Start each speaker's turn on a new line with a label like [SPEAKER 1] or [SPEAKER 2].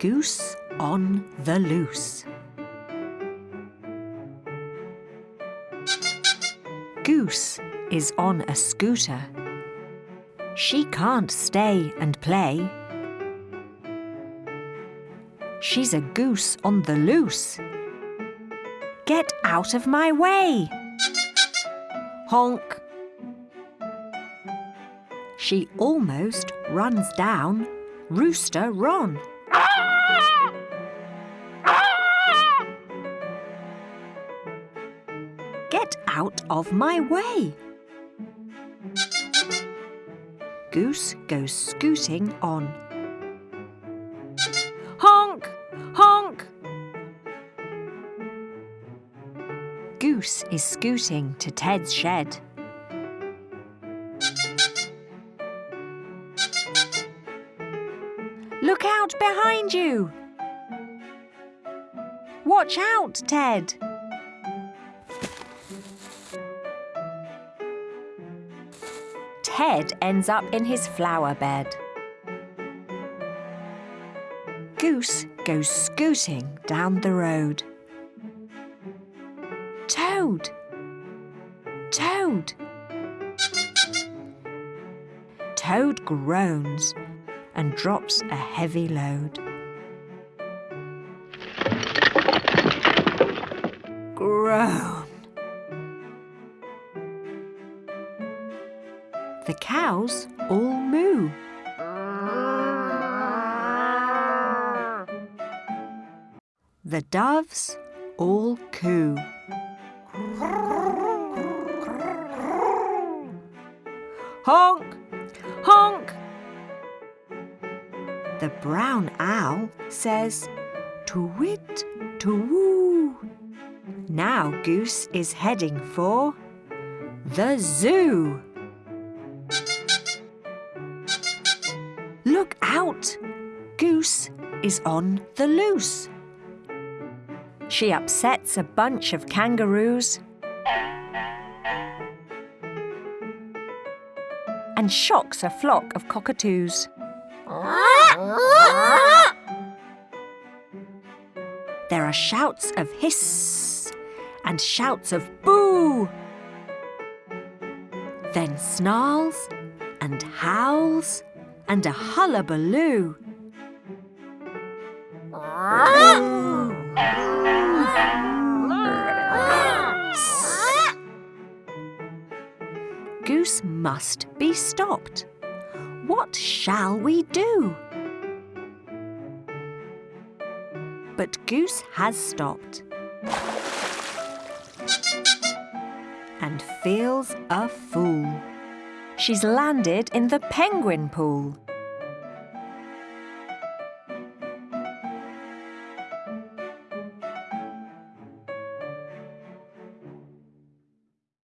[SPEAKER 1] Goose on the loose. Goose is on a scooter. She can't stay and play. She's a goose on the loose. Get out of my way! Honk! She almost runs down Rooster Ron. Get out of my way! Goose goes scooting on. Honk! Honk! Goose is scooting to Ted's shed. Look out behind you! Watch out, Ted! Ted ends up in his flower bed. Goose goes scooting down the road. Toad! Toad! Toad groans and drops a heavy load. Groan! The cows all moo. The doves all coo. Honk! The brown owl says, To-wit, to-woo. Now Goose is heading for the zoo. Look out! Goose is on the loose. She upsets a bunch of kangaroos and shocks a flock of cockatoos. There are shouts of hiss and shouts of boo. Then snarls and howls and a hullabaloo. Goose must be stopped. What shall we do? But Goose has stopped and feels a fool. She's landed in the penguin pool.